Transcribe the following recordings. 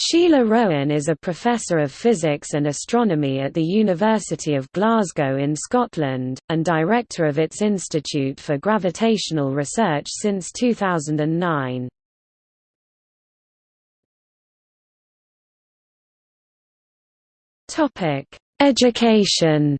Sheila Rowan is a professor of physics and astronomy at the University of Glasgow in Scotland, and director of its Institute for Gravitational Research since 2009. Education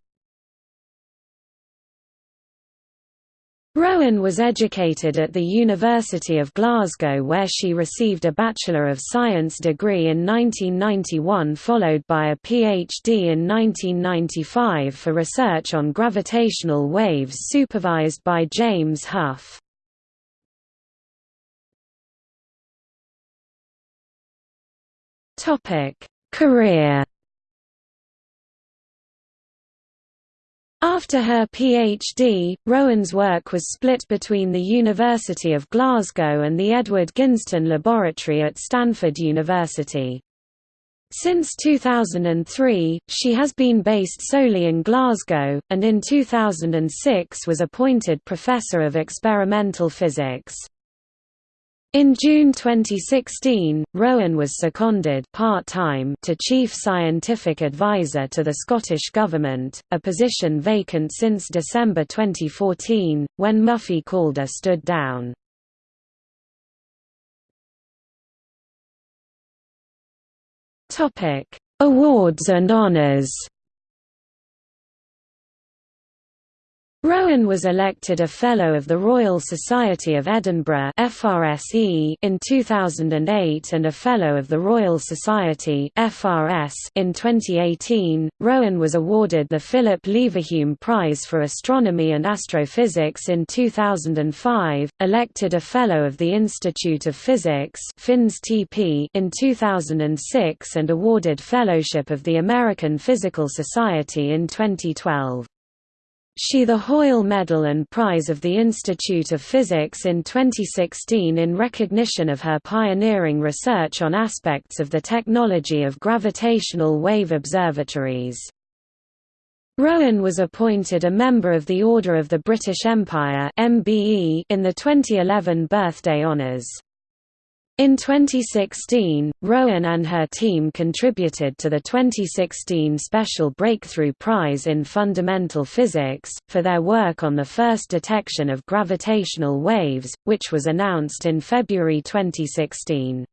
Rowan was educated at the University of Glasgow where she received a Bachelor of Science degree in 1991 followed by a PhD in 1995 for research on gravitational waves supervised by James Hough. Career After her PhD, Rowan's work was split between the University of Glasgow and the Edward Ginzton Laboratory at Stanford University. Since 2003, she has been based solely in Glasgow, and in 2006 was appointed Professor of Experimental Physics. In June 2016, Rowan was seconded part-time to Chief Scientific Advisor to the Scottish Government, a position vacant since December 2014, when Muffy Calder stood down. Awards and honours Rowan was elected a Fellow of the Royal Society of Edinburgh FRSE in 2008 and a Fellow of the Royal Society FRS in 2018. Rowan was awarded the Philip Leverhulme Prize for Astronomy and Astrophysics in 2005, elected a Fellow of the Institute of Physics in 2006 and awarded Fellowship of the American Physical Society in 2012. She the Hoyle Medal and Prize of the Institute of Physics in 2016 in recognition of her pioneering research on aspects of the technology of gravitational wave observatories. Rowan was appointed a member of the Order of the British Empire in the 2011 birthday honours. In 2016, Rowan and her team contributed to the 2016 Special Breakthrough Prize in Fundamental Physics, for their work on the first detection of gravitational waves, which was announced in February 2016.